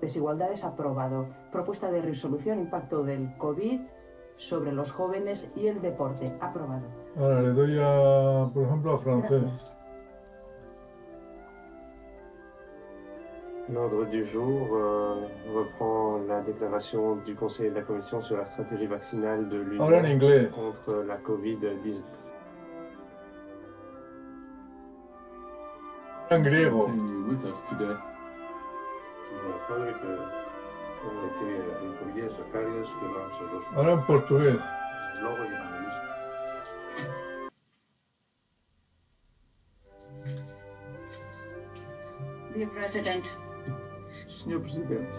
Desigualdades aprobado. Propuesta de resolución impacto del COVID sobre los jóvenes y el deporte. Aprobado. Ahora le doy a, por ejemplo, a francés. Gracias. L'ordre du jour euh, reprend la déclaration du Conseil et de la Commission sur la stratégie vaccinale de l'Union contre la Covid-19. En griego. Padre, que como que incluye Zacarias, que vamos a los Ahora en portugués. logo y Annalisa. Dear President, Senhor Presidente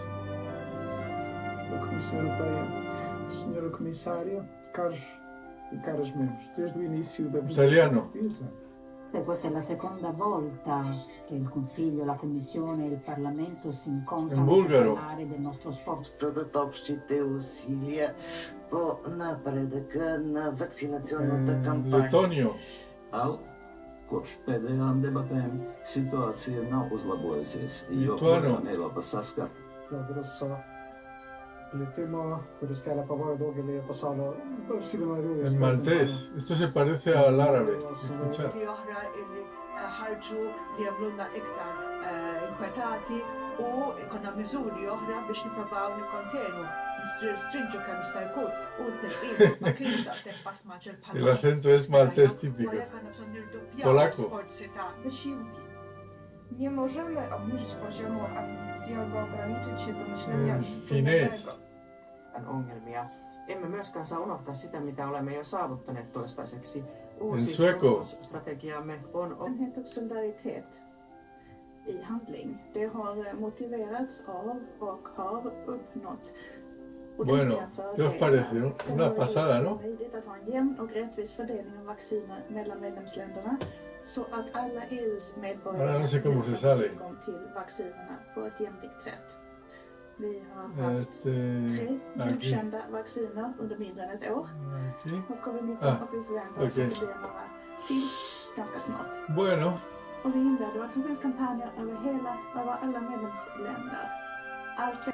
da Comissão Europeia, Senhora Comissária, caros e caras membros, desde o início da presidência Italiano. portuguesa, E questa è la seconda volta che il Consiglio, la Commissione e il Parlamento si incontrano In per bulgaro. parlare del nostro sforzo дадат общите усилия по напредъка на вакцинационната En кампания. letonio. Al, kopš pēdējām debatēm situācija nav uzlabojusies, jo Lituānu. joprojām Eiropa saskar el tema, pero es que le ha pasado En maltés, esto se parece al árabe. Escuchar. u es maltes tipico. Polacco. Nie możemy obniżyć poziomu ambicji albo ograniczyć się do myślenia Mm, życzeniowego. ongelmia. Emme myöskään saa unohtaa sitä, mitä olemme jo saavuttaneet toistaiseksi. Uusi strategiamme on öppenhet och solidaritet i handling. Det har motiverats av och har uppnått Bueno, ¿qué os parece? Una pasada, ¿no? Att ha en jämn och rättvis fördelning av vacciner mellan medlemsländerna så att alla EUs medborgare sale. tillgång till vaccinerna på ett jämlikt sätt. Vi har haft Este, tre godkända vacciner under mindre än ett år Aquí. av covid-19 Ah, och vi förväntar oss okej. att det blir några till ganska snart. Bueno, Och vi inledde vaccinationskampanjer över hela, över alla medlemsländer. Allt det